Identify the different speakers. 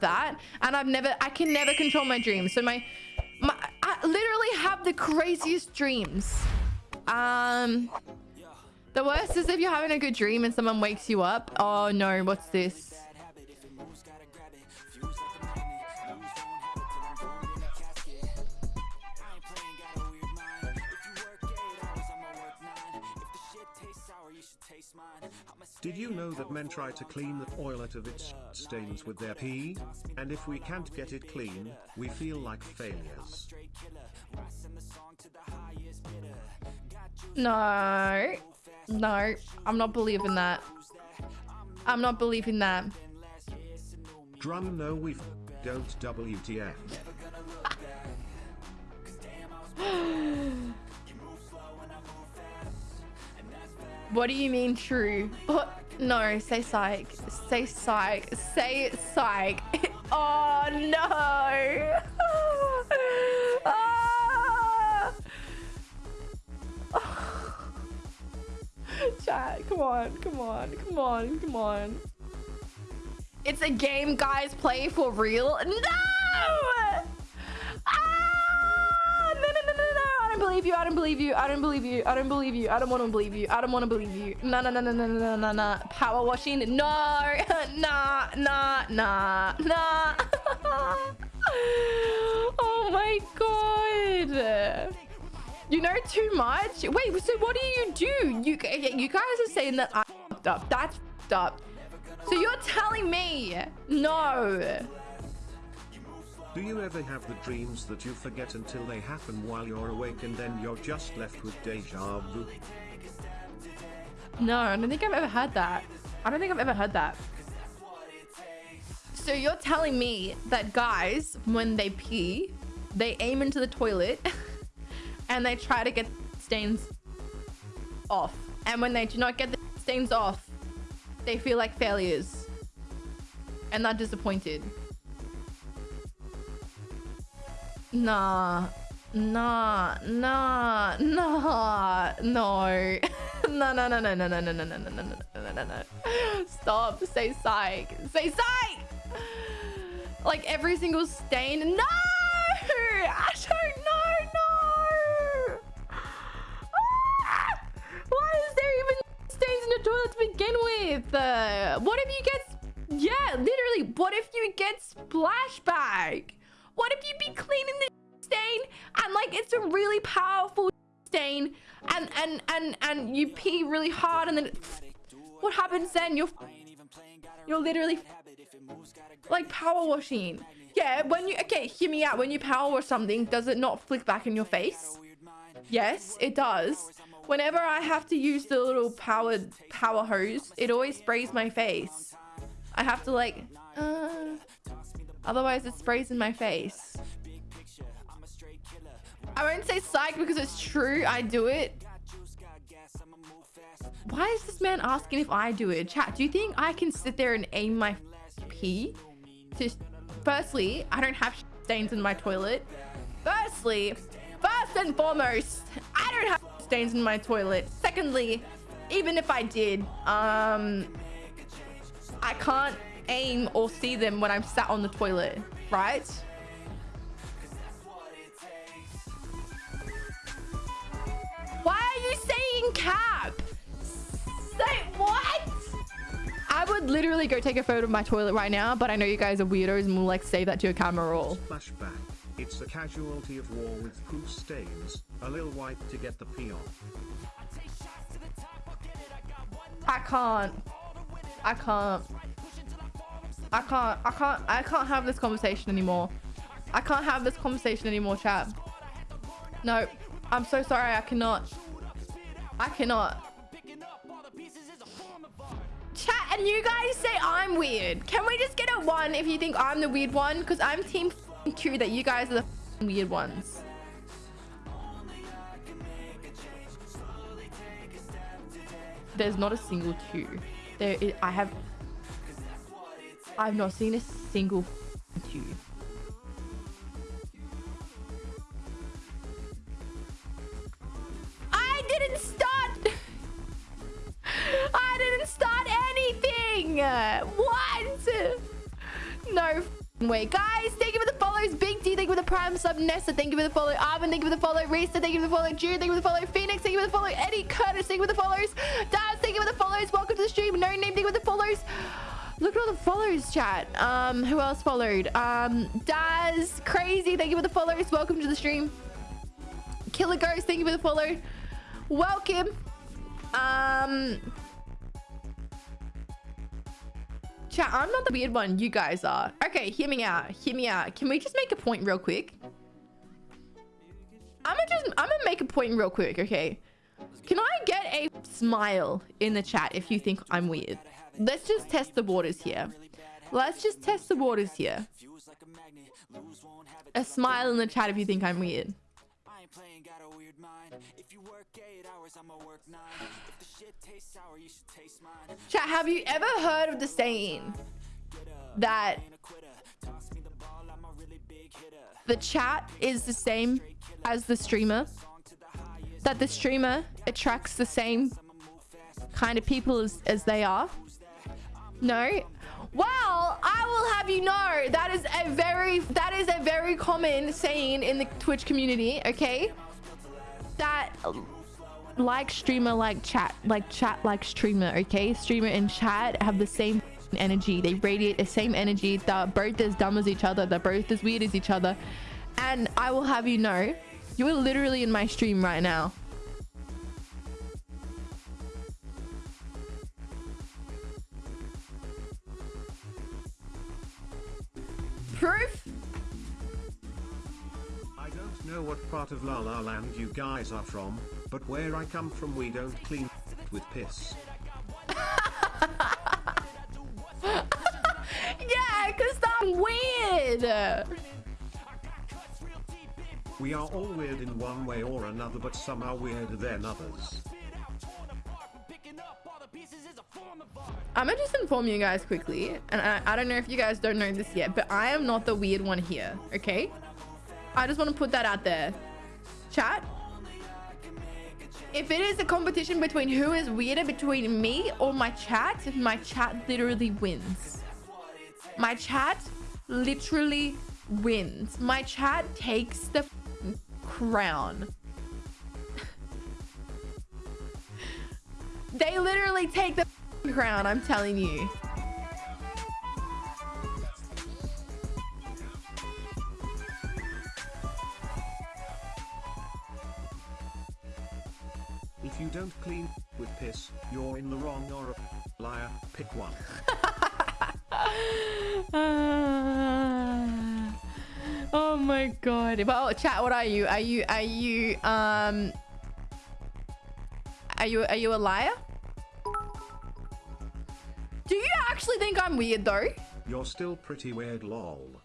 Speaker 1: that and I've never I can never control my dreams. So my my I literally have the craziest dreams. Um the worst is if you're having a good dream and someone wakes you up. Oh no, what's this?
Speaker 2: Did you know that men try to clean the toilet of its stains with their pee? And if we can't get it clean, we feel like failures.
Speaker 1: No. No, I'm not believing that. I'm not believing that.
Speaker 2: Drum no we don't WTF.
Speaker 1: what do you mean true? But no, say psych. Say psych. Say psych. oh no. ah! Chat, come on, come on, come on, come on. It's a game guys play for real. No, believe you. I don't believe you. I don't believe you. I don't believe you. I don't want to believe you. I don't want to believe you. No, no, no, no, no, no, no, no. Power washing? No. nah, nah, nah, nah. oh my god. You know too much? Wait, so what do you do? You, you guys are saying that I up. That's up. So you're telling me no.
Speaker 2: Do you ever have the dreams that you forget until they happen while you're awake and then you're just left with deja vu?
Speaker 1: No, I don't think I've ever had that. I don't think I've ever heard that. So you're telling me that guys, when they pee, they aim into the toilet and they try to get stains off. And when they do not get the stains off, they feel like failures. And they're disappointed. Nah. Nah. Nah. Nah. No. no, no, no, no, no, no, no, no, no, no, no, no, no, no, no. Stop. Say psych. Say psych! Like every single stain. No! I don't know. No! Ah! Why is there even stains in the toilet to begin with? Uh, what if you get... Yeah, literally. What if you get splashback? What if you be cleaning the stain and like it's a really powerful stain and and and and you pee really hard and then what happens then? You're you're literally like power washing. Yeah, when you okay, hear me out. When you power wash something, does it not flick back in your face? Yes, it does. Whenever I have to use the little powered power hose, it always sprays my face. I have to like, uh, otherwise it sprays in my face. I won't say psych because it's true. I do it. Why is this man asking if I do it? Chat, do you think I can sit there and aim my pee? To, firstly, I don't have stains in my toilet. Firstly, first and foremost, I don't have stains in my toilet. Secondly, even if I did, um, I can't aim or see them when I'm sat on the toilet, right? Why are you saying cap? Say what? I would literally go take a photo of my toilet right now, but I know you guys are weirdos and will like save that to your camera roll.
Speaker 2: Flashback. It's a casualty of war with poo stains, a little wipe to get the pee off.
Speaker 1: I can't. I can't. I can't. I can't. I can't have this conversation anymore. I can't have this conversation anymore, chat. No. I'm so sorry. I cannot. I cannot. Chat, and you guys say I'm weird. Can we just get a one if you think I'm the weird one? Because I'm team two that you guys are the weird ones. There's not a single two. There, is, I have. I've not seen a single two. I didn't start. I didn't start anything. What? No way. Guys, thank you for the follows. Big D, thank you for the prime sub. Nessa, thank you for the follow. Arvin, thank you for the follow. Risa, thank you for the follow. Jude, thank you for the follow. Phoenix, thank you for the follow. Eddie, Curtis, thank you for the follows. Daz, thank you for the follows. Welcome to the stream. No name, thank you for the follows. Look at all the follows, chat. Um, who else followed? Um, Daz, crazy. Thank you for the follows. Welcome to the stream. Killer Ghost, thank you for the follow. Welcome. Um, chat, I'm not the weird one. You guys are. Okay, hear me out. Hear me out. Can we just make a point real quick? I'm gonna just, I'm gonna make a point real quick, okay? Can I get a smile in the chat if you think I'm weird? Let's just test the waters here. Let's just test the waters here. A smile in the chat if you think I'm weird. Chat, have you ever heard of the saying that the chat is the same as the streamer? That the streamer attracts the same kind of people as, as they are? No? Well, I will have you know that is a very that is a very common saying in the Twitch community, okay? That like streamer like chat, like chat like streamer, okay? Streamer and chat have the same energy. They radiate the same energy. They're both as dumb as each other. They're both as weird as each other. And I will have you know, you are literally in my stream right now. Proof?
Speaker 2: I don't know what part of La La Land you guys are from, but where I come from we don't clean with piss.
Speaker 1: yeah, because I'm weird.
Speaker 2: We are all weird in one way or another but some are weirder than others.
Speaker 1: I'm gonna just inform you guys quickly, and I, I don't know if you guys don't know this yet, but I am not the weird one here, okay? I just want to put that out there. Chat, if it is a competition between who is weirder between me or my chat, my chat literally wins. My chat literally wins. My chat takes the crown. they literally take the crown, I'm telling you.
Speaker 2: If you don't clean with piss, you're in the wrong or a liar. Pick one.
Speaker 1: oh my god. Well, chat, what are you? Are you are you um Are you are you a liar? Actually think I'm weird though?
Speaker 2: You're still pretty weird lol.